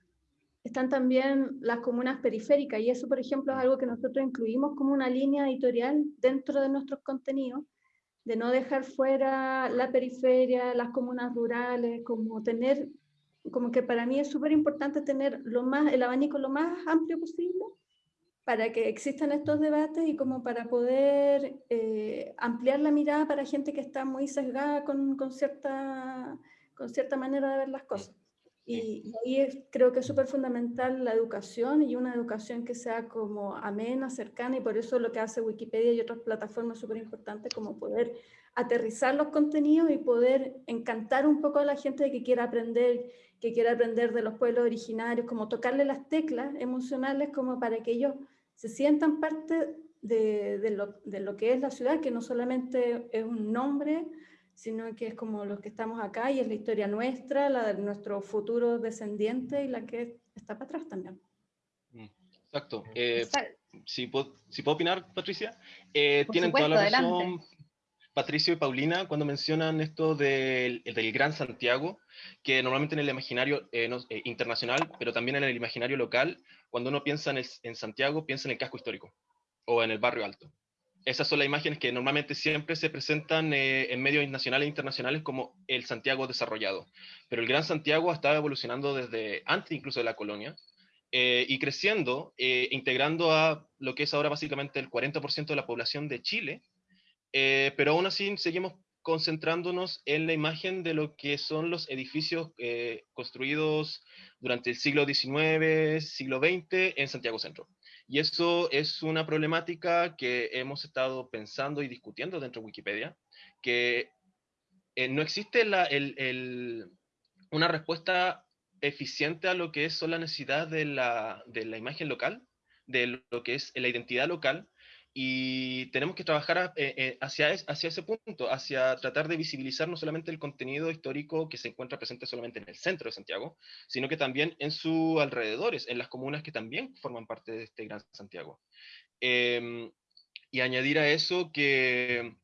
Están también las comunas periféricas y eso, por ejemplo, es algo que nosotros incluimos como una línea editorial dentro de nuestros contenidos de no dejar fuera la periferia, las comunas rurales, como tener, como que para mí es súper importante tener lo más, el abanico lo más amplio posible para que existan estos debates y como para poder eh, ampliar la mirada para gente que está muy sesgada con, con, cierta, con cierta manera de ver las cosas. Y, ahí creo que es súper fundamental la educación y una educación que sea como amena, cercana, y por eso lo que hace Wikipedia y otras plataformas súper importante, como poder aterrizar los contenidos y poder encantar un poco a la gente que quiera aprender, que quiera aprender de los pueblos originarios, como tocarle las teclas emocionales como para que ellos se sientan parte de, de, lo, de lo que es la ciudad, que no solamente es un nombre, sino que es como los que estamos acá y es la historia nuestra, la de nuestro futuro descendiente y la que está para atrás también. Mm, exacto. Eh, si, puedo, si, puedo, opinar, Patricia, eh, tienen toda la razón Patricio y Paulina cuando mencionan esto del, Gran Santiago, que normalmente en el imaginario eh, internacional, pero también en el imaginario local, cuando uno piensa en, Santiago, piensa en el casco histórico o en el barrio alto. esas son las imágenes que normalmente siempre se presentan eh, en medios nacionales e internacionales como el Santiago desarrollado. Pero el Gran Santiago estaba evolucionando desde antes incluso de la colonia eh, y creciendo, eh, integrando a lo que es ahora básicamente el 40% de la población de Chile, pero aún así seguimos concentrándonos en la imagen de lo que son los edificios construidos durante el siglo XIX, siglo XX en Santiago Centro. Y eso es una problemática que hemos estado pensando y discutiendo dentro de Wikipedia, que eh, no existe la, una respuesta eficiente a lo que es, son las necesidades de la, de la imagen local, de lo que es la identidad local, y tenemos que trabajar eh, eh, hacia, hacia ese punto, hacia tratar de visibilizar no solamente el contenido histórico que se encuentra presente solamente en el centro de Santiago, sino que también en sus alrededores, en las comunas que también forman parte de este gran Santiago. Em, y añadir a eso que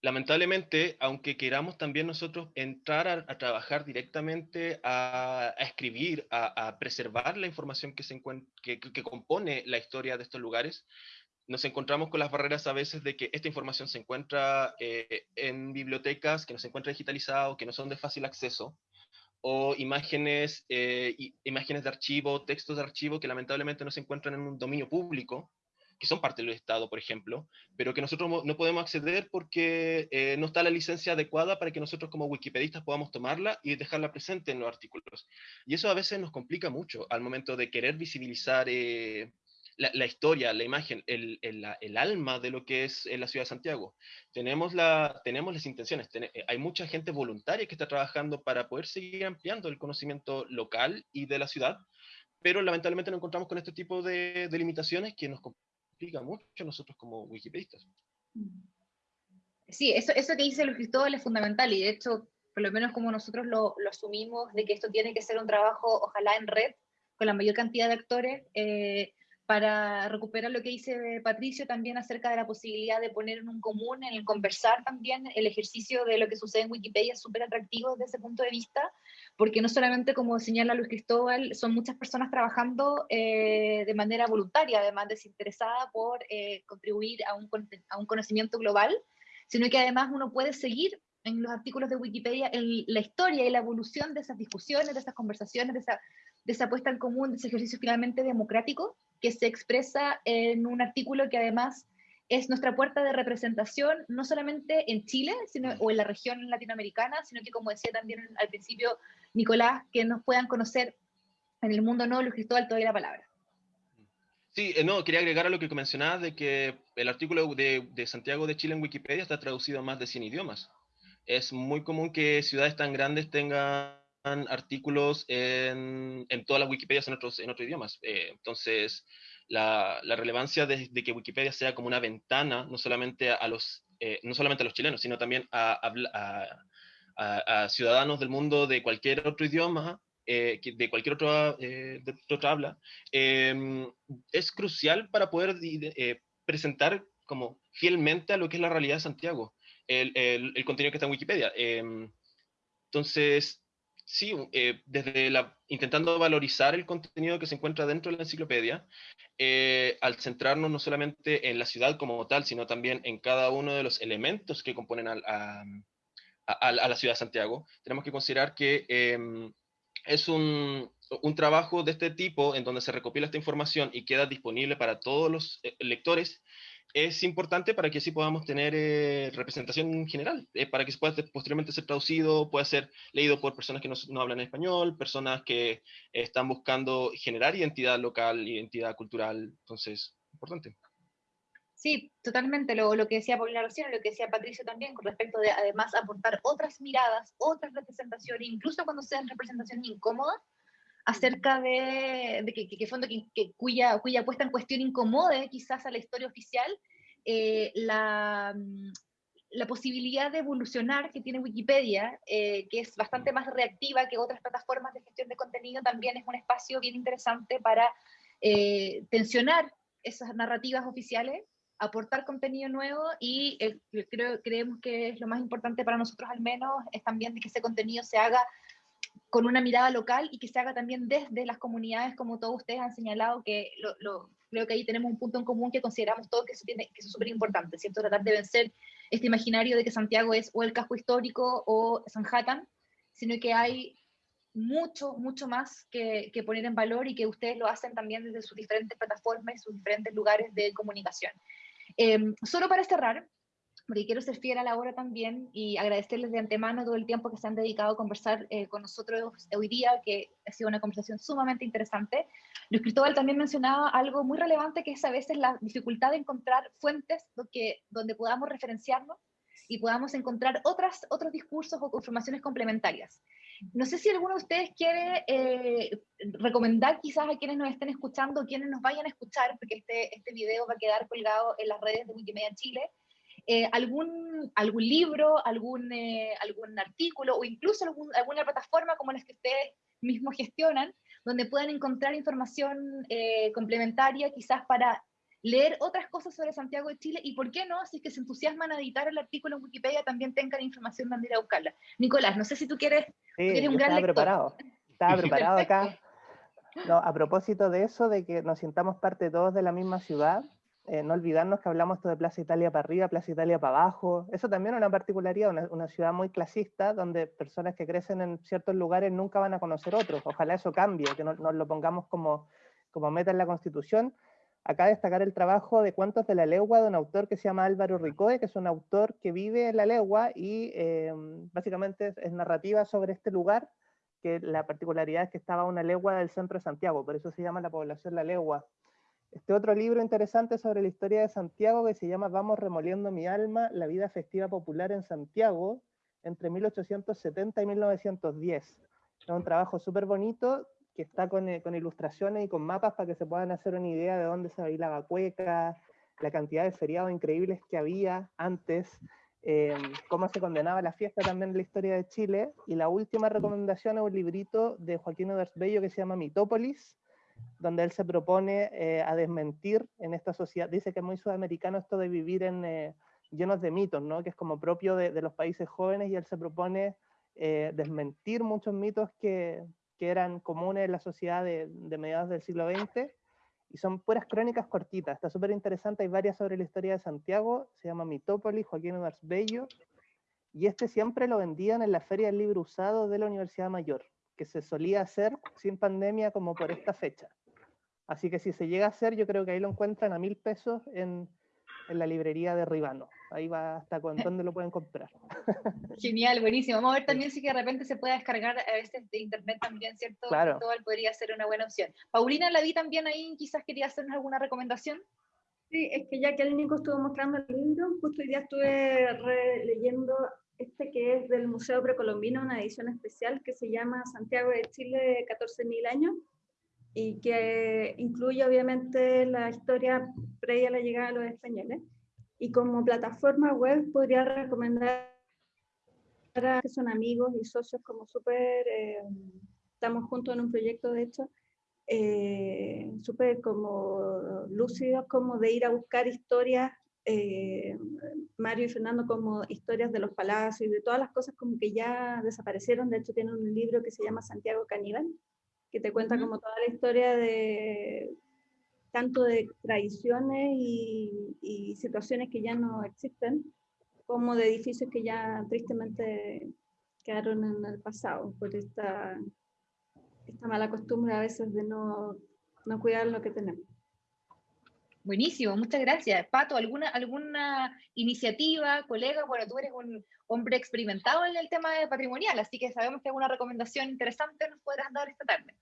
lamentablemente, aunque queramos también nosotros entrar a, trabajar directamente, a, escribir, a, preservar la información que, se que, que compone la historia de estos lugares, nos encontramos con las barreras a veces de que esta información se encuentra eh, en bibliotecas que no se encuentra digitalizado, que no son de fácil acceso, o imágenes, eh, imágenes de archivo, textos de archivo que lamentablemente no se encuentran en un dominio público, que son parte del Estado, por ejemplo, pero que nosotros no podemos acceder porque eh, no está la licencia adecuada para que nosotros como wikipedistas podamos tomarla y dejarla presente en los artículos. Y eso a veces nos complica mucho al momento de querer visibilizar la, historia, la imagen, el, el, alma de lo que es la ciudad de Santiago. Tenemos, la, tenemos las intenciones, eh, hay mucha gente voluntaria que está trabajando para poder seguir ampliando el conocimiento local y de la ciudad, pero lamentablemente nos encontramos con este tipo de, de limitaciones que nos complica mucho a nosotros como wikipedistas. Sí, eso, eso que dice Luis Cristóbal es fundamental y de hecho, por lo menos como nosotros lo, lo asumimos, de que esto tiene que ser un trabajo, ojalá en red, con la mayor cantidad de actores, eh, para recuperar lo que dice Patricio también acerca de la posibilidad de poner en un común, en el conversar también, el ejercicio de lo que sucede en Wikipedia es súper atractivo desde ese punto de vista, porque no solamente, como señala Luis Cristóbal, son muchas personas trabajando eh, de manera voluntaria, además desinteresada por eh, contribuir a un, conocimiento global, sino que además uno puede seguir en los artículos de Wikipedia en la historia y la evolución de esas discusiones, de esas conversaciones, de esa, de esa puesta en común, de ese ejercicio finalmente democrático que se expresa en un artículo que además es nuestra puerta de representación, no solamente en Chile sino, o en la región latinoamericana, sino que, como decía también al principio Nicolás, que nos puedan conocer en el mundo no, Luis Cristóbal, toda la palabra. Sí, eh, no, quería agregar a lo que mencionabas de que el artículo de, de, Santiago de Chile en Wikipedia está traducido a más de 100 idiomas. Es muy común que ciudades tan grandes tengan artículos en, en todas las Wikipedias en otros, en otros idiomas. Eh, entonces, la, la relevancia de, que Wikipedia sea como una ventana, no solamente a los, eh, no solamente a los chilenos, sino también a, a, a, ciudadanos del mundo de cualquier otro idioma, eh, de cualquier otro, de otra habla, em, es crucial para poder presentar como fielmente a lo que es la realidad de Santiago, el, el, el contenido que está en Wikipedia. Em, entonces, sí, eh, desde la, intentando valorizar el contenido que se encuentra dentro de la enciclopedia, eh, al centrarnos no solamente en la ciudad como tal, sino también en cada uno de los elementos que componen a, la ciudad de Santiago, tenemos que considerar que em, es un, trabajo de este tipo en donde se recopila esta información y queda disponible para todos los eh, lectores es importante para que así podamos tener eh, representación general, eh, para que pueda posteriormente ser traducido, pueda ser leído por personas que no, hablan español, personas que están buscando generar identidad local, identidad cultural, entonces, importante. Sí, totalmente, lo, lo que decía Paulina recién, lo que decía Patricio también, con respecto de además aportar otras miradas, otras representaciones, incluso cuando sean representaciones incómodas, acerca de, que, fondo, cuya, cuya puesta en cuestión incomode quizás a la historia oficial, eh, la, mm, la, posibilidad de evolucionar que tiene Wikipedia, eh, que es bastante más reactiva que otras plataformas de gestión de contenido, también es un espacio bien interesante para eh, tensionar esas narrativas oficiales, aportar contenido nuevo y creo, creemos que es lo más importante para nosotros al menos, es también que ese contenido se haga con una mirada local y que se haga también desde las comunidades, como todos ustedes han señalado, que lo, creo que ahí tenemos un punto en común que consideramos todos que, tiene, que es súper importante, ¿cierto? Tratar de vencer este imaginario de que Santiago es o el casco histórico o Sanhattan, sino que hay mucho, mucho más que, que, poner en valor y que ustedes lo hacen también desde sus diferentes plataformas sus diferentes lugares de comunicación. Em, solo para cerrar, porque quiero ser fiel a la hora también y agradecerles de antemano todo el tiempo que se han dedicado a conversar eh, con nosotros hoy día, que ha sido una conversación sumamente interesante. Luis Cristóbal también mencionaba algo muy relevante, que es a veces la dificultad de encontrar fuentes donde, donde podamos referenciarnos y podamos encontrar otras, otros discursos o informaciones complementarias. No sé si alguno de ustedes quiere eh, recomendar quizás a quienes nos estén escuchando, quienes nos vayan a escuchar, porque este, este video va a quedar colgado en las redes de Wikimedia Chile, eh, algún, algún libro, algún, eh, algún artículo o incluso alguna plataforma como las que ustedes mismos gestionan, donde puedan encontrar información eh, complementaria quizás para leer otras cosas sobre Santiago de Chile y por qué no, si es que se entusiasman a editar el artículo en Wikipedia, también tengan información donde ir a buscarla. Nicolás, no sé si tú quieres, sí, un gran estaba preparado, estaba preparado acá. No, a propósito de eso, de que nos sintamos parte todos de la misma ciudad, eh, no olvidarnos que hablamos esto de Plaza Italia para arriba, Plaza Italia para abajo. Eso también es una particularidad, una, ciudad muy clasista, donde personas que crecen en ciertos lugares nunca van a conocer otros. Ojalá eso cambie, que nos lo pongamos como, como meta en la Constitución. Acá destacar el trabajo de Cuentos de la Legua de un autor que se llama Álvaro Ricoe, que es un autor que vive en la Legua y eh, básicamente es, es narrativa sobre este lugar, que la particularidad es que estaba a una legua del centro de Santiago, por eso se llama la población La Legua este otro libro interesante sobre la historia de Santiago que se llama Vamos remoliendo mi alma, la vida festiva popular en Santiago, entre 1870 y 1910. Es un trabajo súper bonito que está con, eh, con, ilustraciones y con mapas para que se puedan hacer una idea de dónde se bailaba cueca, la cantidad de feriados increíbles que había antes, eh, cómo se condenaba la fiesta también en la historia de Chile. Y la última recomendación es un librito de Joaquín Bello que se llama Mitópolis, donde él se propone eh, a desmentir en esta sociedad, dice que es muy sudamericano esto de vivir eh, llenos de mitos, ¿no? que es como propio de, los países jóvenes, y él se propone eh, desmentir muchos mitos que, que, eran comunes en la sociedad de, de, mediados del siglo XX, y son puras crónicas cortitas, está súper interesante, hay varias sobre la historia de Santiago, se llama Mitópolis, Joaquín Edwards Bello, y este siempre lo vendían en la Feria del Libro Usado de la Universidad Mayor, que se solía hacer sin pandemia como por esta fecha. Así que si se llega a hacer, yo creo que ahí lo encuentran a mil pesos en, en la librería de Ribano. Ahí va hasta con dónde lo pueden comprar. Genial, buenísimo. Vamos a ver también si que de repente se puede descargar a veces de internet también, ¿cierto? Claro. podría ser una buena opción. Paulina, la vi también ahí, quizás quería hacernos alguna recomendación. Sí, es que ya que el Nico estuvo mostrando el libro, justo hoy día estuve leyendo este que es del Museo Precolombino, una edición especial que se llama Santiago de Chile 14.000 años y que incluye obviamente la historia previa a la llegada de los españoles. Y como plataforma web podría recomendar a que son amigos y socios como súper, eh, estamos juntos en un proyecto de hecho, eh, súper como lúcidos, como de ir a buscar historias eh, Mario y Fernando como historias de los palacios y de todas las cosas como que ya desaparecieron. De hecho, tienen un libro que se llama Santiago Caníbal, que te cuenta como toda la historia de tanto de tradiciones y, situaciones que ya no existen, como de edificios que ya tristemente quedaron en el pasado por esta, esta mala costumbre a veces de no, no cuidar lo que tenemos. Buenísimo, muchas gracias. Pato, ¿alguna, ¿alguna iniciativa, colega? Bueno, tú eres un hombre experimentado en el tema de patrimonial, así que sabemos que alguna recomendación interesante nos podrás dar esta tarde.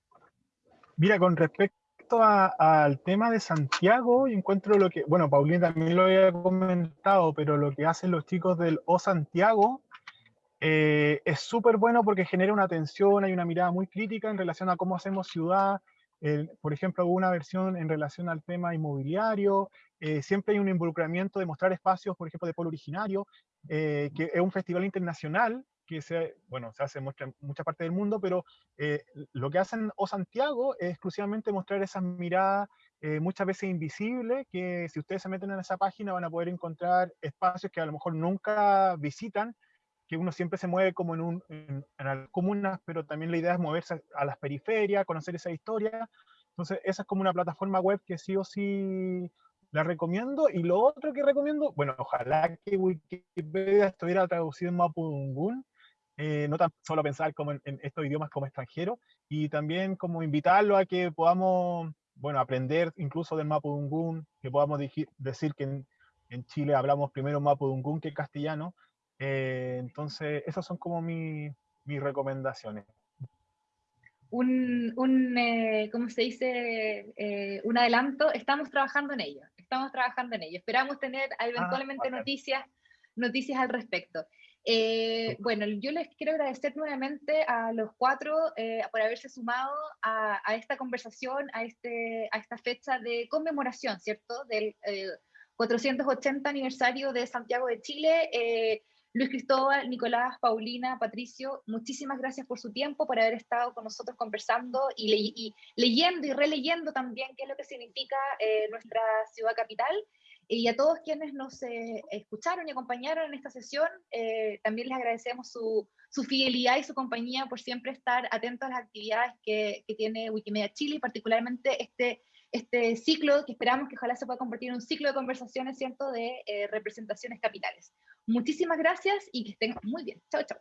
Mira, con respecto al tema de Santiago, encuentro lo que, bueno, Paulina también lo había comentado, pero lo que hacen los chicos del O Santiago eh, es súper bueno porque genera una atención, hay una mirada muy crítica en relación a cómo hacemos ciudad, por ejemplo, hubo una versión en relación al tema inmobiliario, eh, siempre hay un involucramiento de mostrar espacios, por ejemplo, de polo originario, eh, que es un festival internacional que se, bueno, se hace en mucha, parte del mundo, pero eh, lo que hacen O Santiago es exclusivamente mostrar esas miradas muchas veces invisibles, que si ustedes se meten en esa página van a poder encontrar espacios que a lo mejor nunca visitan, que uno siempre se mueve como en, un, en, las comunas, pero también la idea es moverse a las periferias, conocer esa historia, Entonces, esa es como una plataforma web que sí o sí la recomiendo. Y lo otro que recomiendo, bueno, ojalá que Wikipedia estuviera traducido en Mapudungun, eh, no tan solo pensar como en, estos idiomas como extranjeros, y también como invitarlo a que podamos, bueno, aprender incluso del Mapudungun, que podamos decir que en, Chile hablamos primero Mapudungun que castellano. Eh, entonces, esas son como mis recomendaciones un, un eh, ¿cómo se dice? Eh, un adelanto, estamos trabajando en ello, estamos trabajando en ello. Esperamos tener ah, eventualmente noticias, noticias al respecto. Eh, bueno, yo les quiero agradecer nuevamente a los cuatro por haberse sumado a, a, esta conversación, a, este, a esta fecha de conmemoración, ¿cierto? Del 480 aniversario de Santiago de Chile. Luis Cristóbal, Nicolás, Paulina, Patricio, muchísimas gracias por su tiempo, por haber estado con nosotros conversando y, leyendo y releyendo también qué es lo que significa eh, nuestra ciudad capital. Y a todos quienes nos eh, escucharon y acompañaron en esta sesión, eh, también les agradecemos su, fidelidad y su compañía por siempre estar atentos a las actividades que, que tiene Wikimedia Chile y particularmente este este ciclo que esperamos que ojalá se pueda convertir en un ciclo de conversaciones, ¿cierto?, de representaciones capitales. Muchísimas gracias y que estén muy bien. Chao, chao.